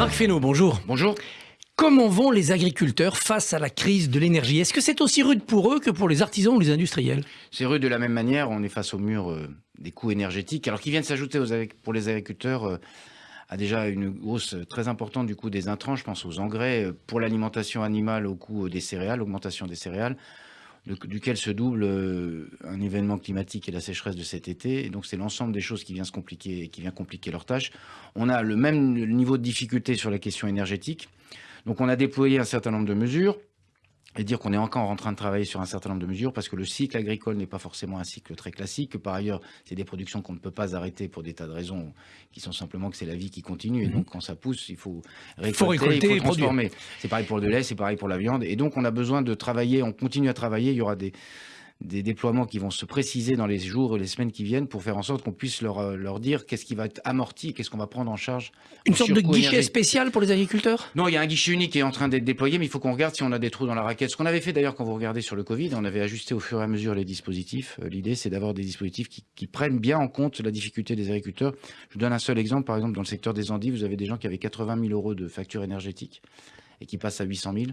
Marc Fesneau, bonjour. Bonjour. Comment vont les agriculteurs face à la crise de l'énergie? Est-ce que c'est aussi rude pour eux que pour les artisans ou les industriels? C'est rude de la même manière. On est face au mur euh, des coûts énergétiques, alors qui viennent s'ajouter pour les agriculteurs euh, à déjà une hausse très importante du coût des intrants. Je pense aux engrais euh, pour l'alimentation animale, au coût des céréales, augmentation des céréales duquel se double un événement climatique et la sécheresse de cet été. Et donc, c'est l'ensemble des choses qui vient se compliquer, qui vient compliquer leur tâche. On a le même niveau de difficulté sur la question énergétique. Donc on a déployé un certain nombre de mesures et dire qu'on est encore en train de travailler sur un certain nombre de mesures parce que le cycle agricole n'est pas forcément un cycle très classique. Par ailleurs, c'est des productions qu'on ne peut pas arrêter pour des tas de raisons qui sont simplement que c'est la vie qui continue. Et mhm. donc, quand ça pousse, il faut récolter, il faut, transformer. C'est pareil pour le lait, c'est pareil pour la viande. Et donc, on a besoin de travailler, on continue à travailler. Il y aura des, des déploiements qui vont se préciser dans les jours et les semaines qui viennent pour faire en sorte qu'on puisse leur, euh, leur dire qu'est-ce qui va être amorti, qu'est-ce qu'on va prendre en charge. Une sorte de guichet spécial pour les agriculteurs? Non, il y a un guichet unique qui est en train d'être déployé, mais il faut qu'on regarde si on a des trous dans la raquette. Ce qu'on avait fait d'ailleurs quand vous regardez sur le Covid, on avait ajusté au fur et à mesure les dispositifs. Euh, l'idée, c'est d'avoir des dispositifs qui, qui, prennent bien en compte la difficulté des agriculteurs. Je vous donne un seul exemple. Par exemple, dans le secteur des Andes, vous avez des gens qui avaient 80 000 euros de facture énergétique et qui passent à 800 000.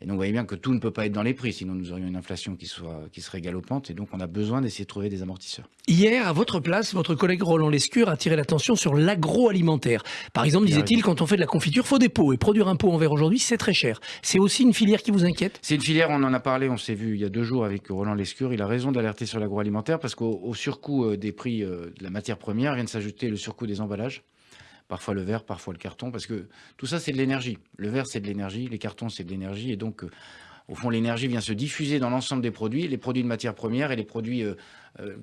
Et donc, vous voyez bien que tout ne peut pas être dans les prix, sinon nous aurions une inflation qui, soit, qui serait galopante. Et donc, on a besoin d'essayer de trouver des amortisseurs. Hier, à votre place, votre collègue Roland Lescure a tiré l'attention sur l'agroalimentaire. Par exemple, disait-il, quand on fait de la confiture, faut des pots. Et produire un pot en verre aujourd'hui, c'est très cher. C'est aussi une filière qui vous inquiète? C'est une filière, on en a parlé, on s'est vu il y a deux jours avec Roland Lescure. Il a raison d'alerter sur l'agroalimentaire parce qu'au surcoût euh, des prix euh, de la matière première vient de s'ajouter le surcoût des emballages parfois le verre, parfois le carton, parce que tout ça, c'est de l'énergie. Le verre, c'est de l'énergie, les cartons, c'est de l'énergie, et donc, euh, au fond, l'énergie vient se diffuser dans l'ensemble des produits, les produits de matière première et les produits euh, euh,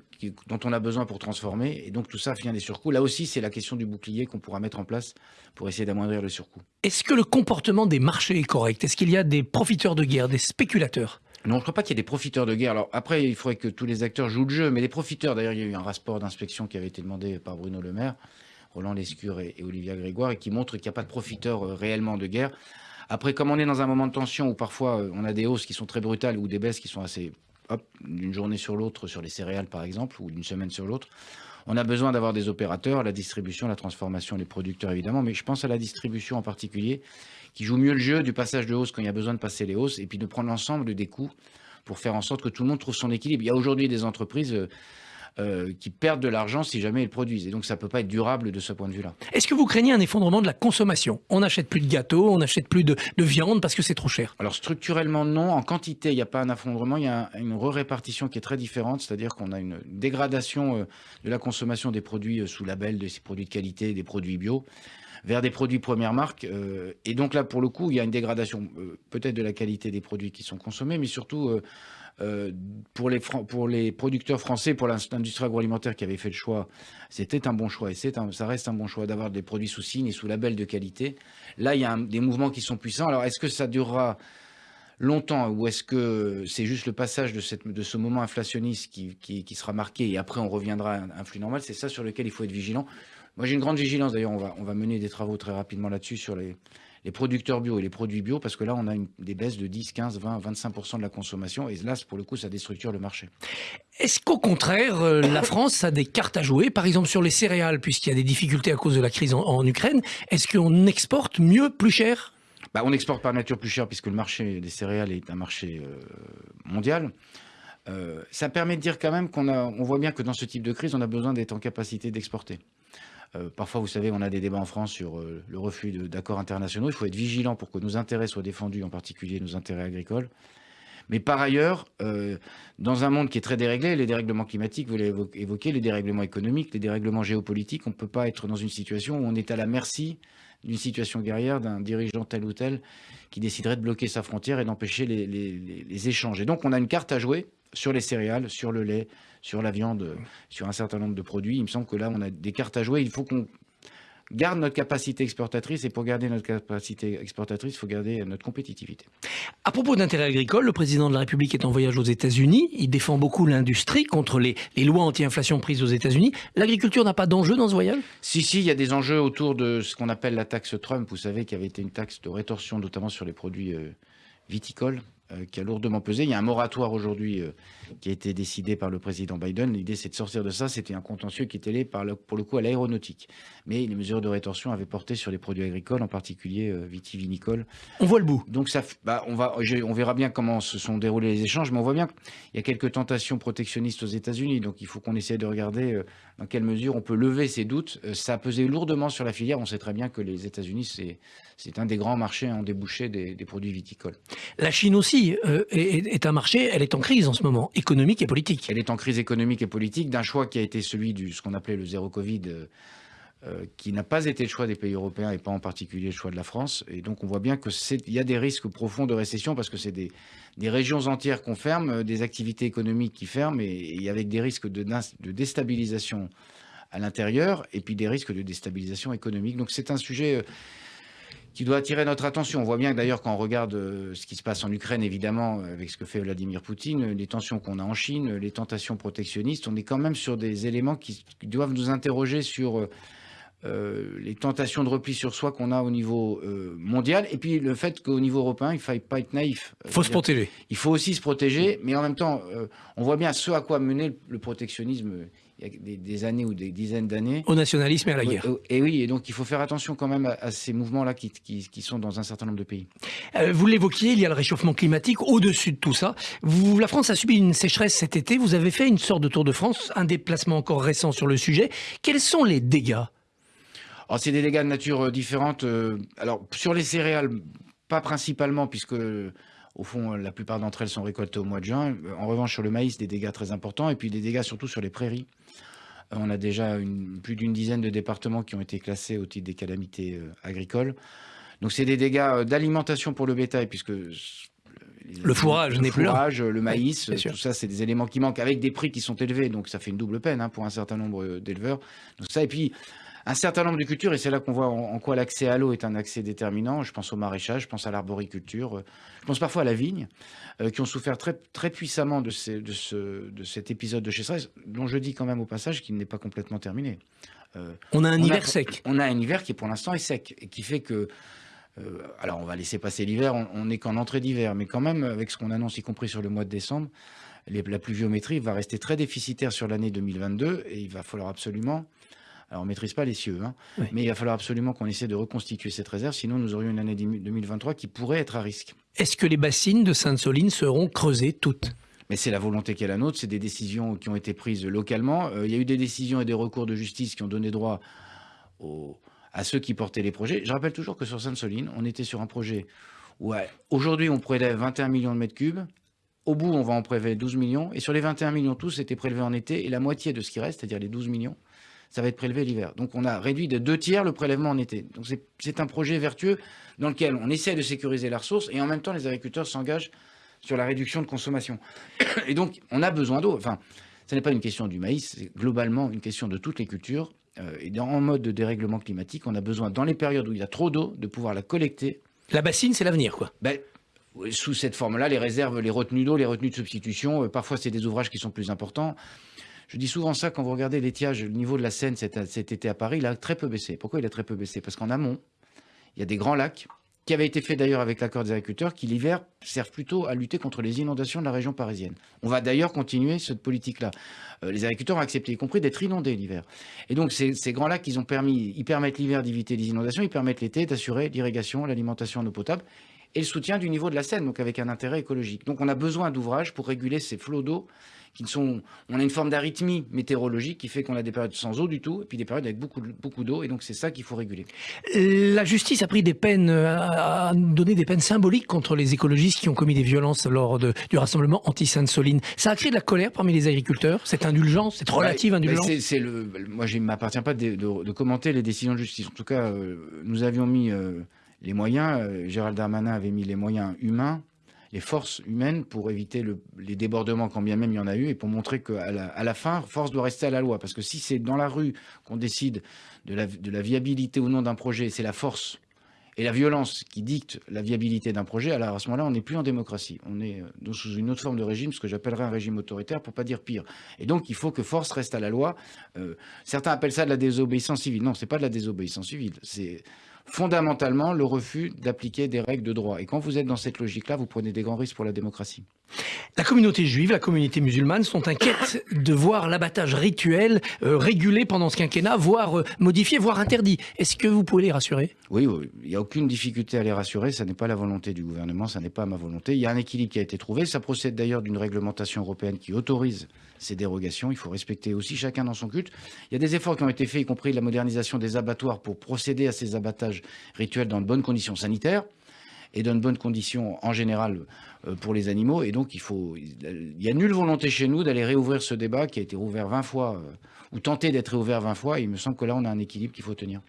dont on a besoin pour transformer, et donc tout ça vient des surcoûts. Là aussi, c'est la question du bouclier qu'on pourra mettre en place pour essayer d'amoindrir le surcoût. Est-ce que le comportement des marchés est correct? Est-ce qu'il y a des profiteurs de guerre, des spéculateurs? Non, je ne crois pas qu'il y ait des profiteurs de guerre. Alors après, il faudrait que tous les acteurs jouent le jeu, mais les profiteurs, d'ailleurs, il y a eu un rapport d'inspection qui avait été demandé par Bruno Le Maire, Roland Lescure et, Olivia Grégoire, et qui montre qu'il n'y a pas de profiteurs euh, réellement de guerre. Après, comme on est dans un moment de tension où parfois euh, on a des hausses qui sont très brutales ou des baisses qui sont assez, hop, d'une journée sur l'autre sur les céréales par exemple, ou d'une semaine sur l'autre, on a besoin d'avoir des opérateurs, la distribution, la transformation, les producteurs évidemment, mais je pense à la distribution en particulier, qui joue mieux le jeu du passage de hausse quand il y a besoin de passer les hausses, et puis de prendre l'ensemble des coûts pour faire en sorte que tout le monde trouve son équilibre. Il y a aujourd'hui des entreprises euh, qui perdent de l'argent si jamais ils produisent. Et donc ça ne peut pas être durable de ce point de vue-là. Est-ce que vous craignez un effondrement de la consommation? On n'achète plus de gâteaux, on n'achète plus de, viande parce que c'est trop cher Alors structurellement non, en quantité il n'y a pas un effondrement, il y a une re-répartition qui est très différente, c'est-à-dire qu'on a une dégradation euh, de la consommation des produits euh, sous label, des produits de qualité, des produits bio vers des produits première marque. et donc là, pour le coup, il y a une dégradation peut-être de la qualité des produits qui sont consommés, mais surtout euh, pour, les, pour les producteurs français, pour l'industrie agroalimentaire qui avait fait le choix, c'était un bon choix et ça reste un bon choix d'avoir des produits sous signe et sous label de qualité. Là, il y a des mouvements qui sont puissants. Alors, est-ce que ça durera longtemps ou est-ce que c'est juste le passage de ce moment inflationniste qui, qui, sera marqué et après on reviendra à un flux normal? C'est ça sur lequel il faut être vigilant. Moi, j'ai une grande vigilance. D'ailleurs, on va, on va mener des travaux très rapidement là-dessus sur les, les producteurs bio et les produits bio, parce que là, on a une, des baisses de 10, 15, 20, 25% de la consommation, et là, pour le coup, ça déstructure le marché. Est-ce qu'au contraire, euh, la France a des cartes à jouer, par exemple sur les céréales, puisqu'il y a des difficultés à cause de la crise en, Ukraine Est-ce qu'on exporte mieux, plus cher? Bah, on exporte par nature plus cher puisque le marché des céréales est un marché euh, mondial. Euh, ça permet de dire quand même qu'on on voit bien que dans ce type de crise, on a besoin d'être en capacité d'exporter. Euh, parfois, vous savez, on a des débats en France sur euh, le refus d'accords internationaux. Il faut être vigilant pour que nos intérêts soient défendus, en particulier nos intérêts agricoles. Mais par ailleurs, euh, dans un monde qui est très déréglé, les dérèglements climatiques, vous l'avez évoqué, les dérèglements économiques, les dérèglements géopolitiques, on ne peut pas être dans une situation où on est à la merci d'une situation guerrière d'un dirigeant tel ou tel qui déciderait de bloquer sa frontière et d'empêcher les, les échanges. Et donc on a une carte à jouer sur les céréales, sur le lait, sur la viande, sur un certain nombre de produits. Il me semble que là, on a des cartes à jouer. Il faut qu'on garde notre capacité exportatrice et pour garder notre capacité exportatrice, il faut garder notre compétitivité. À propos d'intérêt agricole, le président de la République est en voyage aux États-Unis. Il défend beaucoup l'industrie contre les, lois anti-inflation prises aux États-Unis. L'agriculture n'a pas d'enjeu dans ce voyage? Si, si, il y a des enjeux autour de ce qu'on appelle la taxe Trump. Vous savez qu'il y avait été une taxe de rétorsion, notamment sur les produits euh, viticoles. euh, qui a lourdement pesé. Il y a un moratoire aujourd'hui euh, qui a été décidé par le président Biden. L'idée, c'est de sortir de ça. C'était un contentieux qui était lié par pour le coup à l'aéronautique. Mais les mesures de rétorsion avaient porté sur les produits agricoles, en particulier euh, vitivinicoles. On voit le bout. Donc ça, bah, on, va, on verra bien comment se sont déroulés les échanges, mais on voit bien qu'il y a quelques tentations protectionnistes aux États-Unis. Donc il faut qu'on essaie de regarder dans quelle mesure on peut lever ces doutes. ça a pesé lourdement sur la filière. On sait très bien que les États-Unis, c'est un des grands marchés en débouché des, des produits viticoles. La Chine aussi euh, est, un marché, elle est en crise en ce moment, économique et politique. Elle est en crise économique et politique d'un choix qui a été celui de ce qu'on appelait le zéro Covid, euh, euh, qui n'a pas été le choix des pays européens et pas en particulier le choix de la France. Et donc on voit bien qu'il y a des risques profonds de récession parce que c'est des, régions entières qu'on ferme, des activités économiques qui ferment et, avec des risques de déstabilisation à l'intérieur et puis des risques de déstabilisation économique. Donc c'est un sujet qui doit attirer notre attention. On voit bien que d'ailleurs quand on regarde euh, ce qui se passe en Ukraine, évidemment, avec ce que fait Vladimir Poutine, les tensions qu'on a en Chine, les tentations protectionnistes, on est quand même sur des éléments qui, doivent nous interroger sur euh, euh, les tentations de repli sur soi qu'on a au niveau mondial, et puis le fait qu'au niveau européen, il ne faille pas être naïf. Il faut se protéger. Il faut aussi se protéger, mais en même temps, on voit bien ce à quoi mener le protectionnisme il y a des, années ou des dizaines d'années. Au nationalisme et à la guerre. Et, oui, et donc il faut faire attention quand même à, ces mouvements-là qui, qui, sont dans un certain nombre de pays. Euh, vous l'évoquiez, il y a le réchauffement climatique. Au-dessus de tout ça, vous, la France a subi une sécheresse cet été. Vous avez fait une sorte de tour de France, un déplacement encore récent sur le sujet. Quels sont les dégâts? Alors, c'est des dégâts de nature euh, différente. Euh, alors, sur les céréales, pas principalement, puisque au fond, la plupart d'entre elles sont récoltées au mois de juin. En revanche, sur le maïs, des dégâts très importants, et puis des dégâts surtout sur les prairies. Euh, on a déjà plus d'une dizaine de départements qui ont été classés au titre des calamités euh, agricoles. Donc c'est des dégâts euh, d'alimentation pour le bétail, puisque le fourrage n'est plus là. Le maïs, tout ça, c'est des éléments qui manquent avec des prix qui sont élevés, donc ça fait une double peine hein, pour un certain nombre d'éleveurs. Donc ça, et puis un certain nombre de cultures, et c'est là qu'on voit en, quoi l'accès à l'eau est un accès déterminant. Je pense au maraîchage, je pense à l'arboriculture, euh, je pense parfois à la vigne, euh, qui ont souffert très, très puissamment de, de, cet épisode de chez dont je dis quand même au passage qu'il n'est pas complètement terminé. Euh, on a un hiver sec. On a un hiver qui pour l'instant est sec, et qui fait que alors on va laisser passer l'hiver, on n'est qu'en entrée d'hiver, mais quand même avec ce qu'on annonce, y compris sur le mois de décembre, la pluviométrie va rester très déficitaire sur l'année 2022 et il va falloir absolument alors, on ne maîtrise pas les cieux, hein, mais il va falloir absolument qu'on essaie de reconstituer cette réserve, sinon nous aurions une année 2023 qui pourrait être à risque. Est-ce que les bassines de Sainte-Soline seront creusées toutes? Mais c'est la volonté qui est la nôtre, c'est des décisions qui ont été prises localement. Euh, il y a eu des décisions et des recours de justice qui ont donné droit à ceux qui portaient les projets. Je rappelle toujours que sur Sainte-Soline, on était sur un projet où aujourd'hui on prélève 21 millions de mètres cubes, au bout on va en prélever 12 millions, et sur les 21 millions tous étaient prélevés en été, et la moitié de ce qui reste, c'est-à-dire les 12 millions, ça va être prélevé l'hiver. Donc on a réduit de deux tiers le prélèvement en été. Donc c'est un projet vertueux dans lequel on essaie de sécuriser la ressource et en même temps les agriculteurs s'engagent sur la réduction de consommation. Et donc on a besoin d'eau. Enfin, ce n'est pas une question du maïs, c'est globalement une question de toutes les cultures. Euh, et dans, en mode de dérèglement climatique, on a besoin, dans les périodes où il y a trop d'eau, de pouvoir la collecter. La bassine, c'est l'avenir, quoi. Ben, sous cette forme-là, les réserves, les retenues d'eau, les retenues de substitution, euh, parfois c'est des ouvrages qui sont plus importants. Je dis souvent ça quand vous regardez l'étiage, le niveau de la Seine cet, été à Paris, il a très peu baissé. Pourquoi il a très peu baissé? Parce qu'en amont, il y a des grands lacs qui avaient été faits d'ailleurs avec l'accord des agriculteurs, qui l'hiver servent plutôt à lutter contre les inondations de la région parisienne. On va d'ailleurs continuer cette politique-là. Euh, les agriculteurs ont accepté, y compris d'être inondés l'hiver. Et donc ces, grands lacs, ont permis, ils permettent l'hiver d'éviter les inondations, ils permettent l'été d'assurer l'irrigation, l'alimentation en eau potable et le soutien du niveau de la Seine, donc avec un intérêt écologique. Donc on a besoin d'ouvrages pour réguler ces flots d'eau qui sont, on a une forme d'arythmie météorologique qui fait qu'on a des périodes sans eau du tout, et puis des périodes avec beaucoup, beaucoup d'eau, et donc c'est ça qu'il faut réguler. La justice a pris des peines, a donné des peines symboliques contre les écologistes qui ont commis des violences lors de, du rassemblement anti-Sainte-Soline. Ça a créé de la colère parmi les agriculteurs, cette indulgence, cette relative indulgence? le, Moi, je ne m'appartient pas de, commenter les décisions de justice. En tout cas, euh, nous avions mis euh, les moyens, euh, Gérald Darmanin avait mis les moyens humains les forces humaines pour éviter les débordements quand bien même il y en a eu et pour montrer qu'à la, à la fin, force doit rester à la loi. Parce que si c'est dans la rue qu'on décide de la, viabilité ou non d'un projet, c'est la force et la violence qui dictent la viabilité d'un projet, alors à ce moment-là, on n'est plus en démocratie. On est euh, sous une autre forme de régime, ce que j'appellerais un régime autoritaire, pour pas dire pire. Et donc, il faut que force reste à la loi. Euh, certains appellent ça de la désobéissance civile. Non, c'est pas de la désobéissance civile. C'est fondamentalement le refus d'appliquer des règles de droit. Et quand vous êtes dans cette logique-là, vous prenez des grands risques pour la démocratie. La communauté juive, la communauté musulmane sont inquiètes de voir l'abattage rituel euh, régulé pendant ce quinquennat, voire euh, modifié, voire interdit. Est-ce que vous pouvez les rassurer? Oui, il n'y a aucune difficulté à les rassurer. Ça n'est pas la volonté du gouvernement, ça n'est pas ma volonté. Il y a un équilibre qui a été trouvé. Ça procède d'ailleurs d'une réglementation européenne qui autorise ces dérogations. Il faut respecter aussi chacun dans son culte. Il y a des efforts qui ont été faits, y compris la modernisation des abattoirs pour procéder à ces abattages rituels dans de bonnes conditions sanitaires et dans de bonnes conditions en général euh, pour les animaux. Et donc, il faut, il y a nulle volonté chez nous d'aller réouvrir ce débat qui a été rouvert 20 fois, euh, ou tenter d'être réouvert 20 fois. Et il me semble que là, on a un équilibre qu'il faut tenir.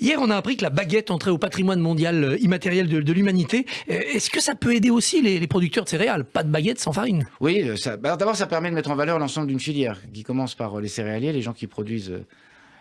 Hier, on a appris que la baguette entrait au patrimoine mondial euh, immatériel de, l'humanité. Est-ce que ça peut aider aussi les, producteurs de céréales? Pas de baguette sans farine Oui, bah, d'abord, ça permet de mettre en valeur l'ensemble d'une filière qui commence par les céréaliers, les gens qui produisent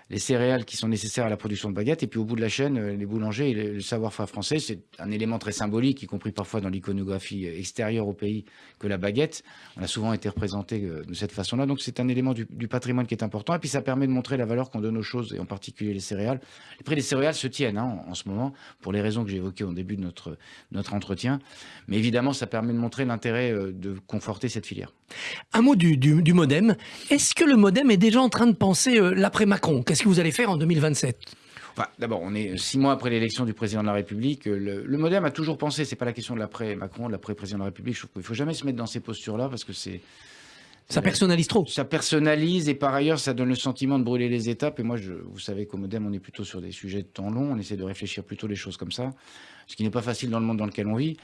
les céréales qui sont nécessaires à la production de baguettes, et puis au bout de la chaîne, euh, les boulangers et le savoir-faire français. C'est un élément très symbolique, y compris parfois dans l'iconographie extérieure au pays, que la baguette. On a souvent été représenté euh, de cette façon-là. Donc c'est un élément du, patrimoine qui est important, et puis ça permet de montrer la valeur qu'on donne aux choses, et en particulier les céréales. Les prix des céréales se tiennent hein, en, ce moment, pour les raisons que j'ai évoquées au début de notre, entretien. Mais évidemment, ça permet de montrer l'intérêt euh, de conforter cette filière. Un mot du, du, modem. Est-ce que le modem est déjà en train de penser l'après-Macron Qu'est-ce que vous allez faire en 2027 D'abord, on est six mois après l'élection du président de la République. Le, le Modem a toujours pensé, c'est pas la question de l'après Macron, de l'après président de la République. Je trouve qu'il faut jamais se mettre dans ces postures-là parce que c'est ça personnalise trop. Ça personnalise et par ailleurs, ça donne le sentiment de brûler les étapes. Et moi, je, vous savez qu'au Modem, on est plutôt sur des sujets de temps long. On essaie de réfléchir plutôt les choses comme ça, ce qui n'est pas facile dans le monde dans lequel on vit.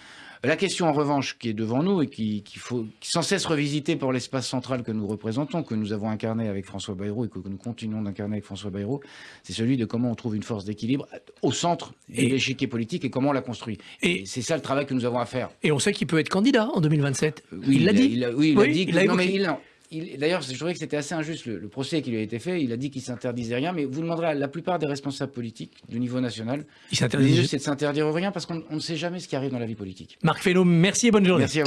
La question, en revanche, qui est devant nous et qui, faut sans cesse revisiter pour l'espace central que nous représentons, que nous avons incarné avec François Bayrou et que nous continuons d'incarner avec François Bayrou, c'est celui de comment on trouve une force d'équilibre au centre de l'échiquier politique et comment on la construit. Et, c'est ça le travail que nous avons à faire. Et on sait qu'il peut être candidat en 2027. Oui, il l'a dit. oui, il a dit. Que, non, mais il, D'ailleurs, je trouvais que c'était assez injuste le, procès qui lui a été fait. Il a dit qu'il s'interdisait rien, mais vous demanderez à la plupart des responsables politiques du niveau national. Il s'interdit. C'est de s'interdire rien parce qu'on ne sait jamais ce qui arrive dans la vie politique. Marc Fesneau, merci et bonne journée. Merci